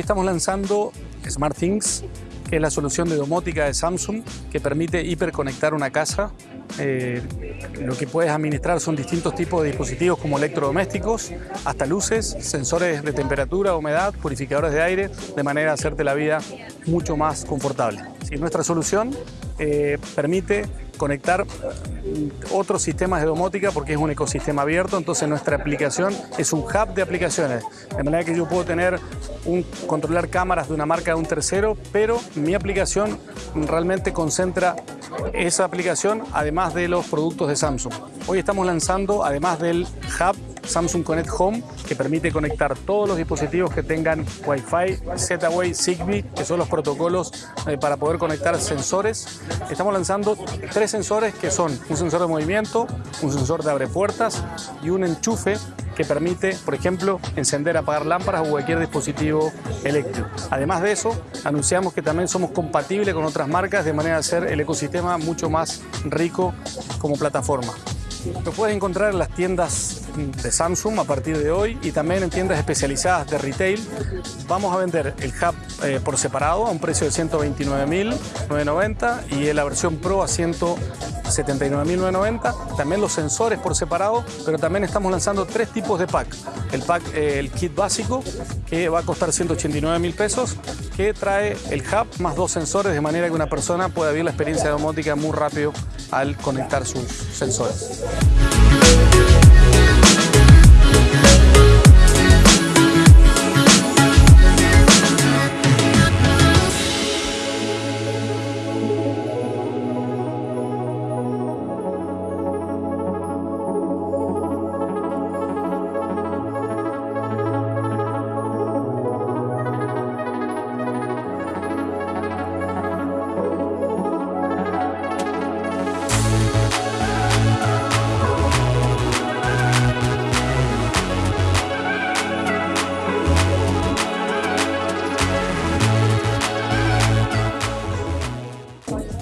estamos lanzando SmartThings, que es la solución de domótica de Samsung que permite hiperconectar una casa. Eh, lo que puedes administrar son distintos tipos de dispositivos como electrodomésticos, hasta luces, sensores de temperatura, humedad, purificadores de aire, de manera a hacerte la vida mucho más confortable. nuestra solución eh, permite conectar otros sistemas de domótica porque es un ecosistema abierto, entonces nuestra aplicación es un hub de aplicaciones, de manera que yo puedo tener un, controlar cámaras de una marca de un tercero, pero mi aplicación realmente concentra esa aplicación además de los productos de Samsung. Hoy estamos lanzando, además del hub Samsung Connect Home, que permite conectar todos los dispositivos que tengan Wi-Fi, Z-Wave, Zigbee, que son los protocolos eh, para poder conectar sensores. Estamos lanzando tres sensores que son un sensor de movimiento, un sensor de abre puertas y un enchufe que permite, por ejemplo, encender, apagar lámparas o cualquier dispositivo eléctrico. Además de eso, anunciamos que también somos compatibles con otras marcas de manera de hacer el ecosistema mucho más rico como plataforma. Lo puedes encontrar en las tiendas de Samsung a partir de hoy y también en tiendas especializadas de retail. Vamos a vender el hub eh, por separado a un precio de 129.990 y la versión Pro a 179.990. También los sensores por separado, pero también estamos lanzando tres tipos de pack. El pack, eh, el kit básico, que va a costar 189.000 pesos, que trae el hub más dos sensores de manera que una persona pueda vivir la experiencia domótica muy rápido al conectar sus sensores.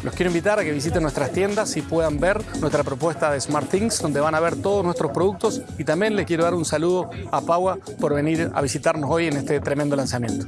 Los quiero invitar a que visiten nuestras tiendas y puedan ver nuestra propuesta de SmartThings, donde van a ver todos nuestros productos y también les quiero dar un saludo a Paua por venir a visitarnos hoy en este tremendo lanzamiento.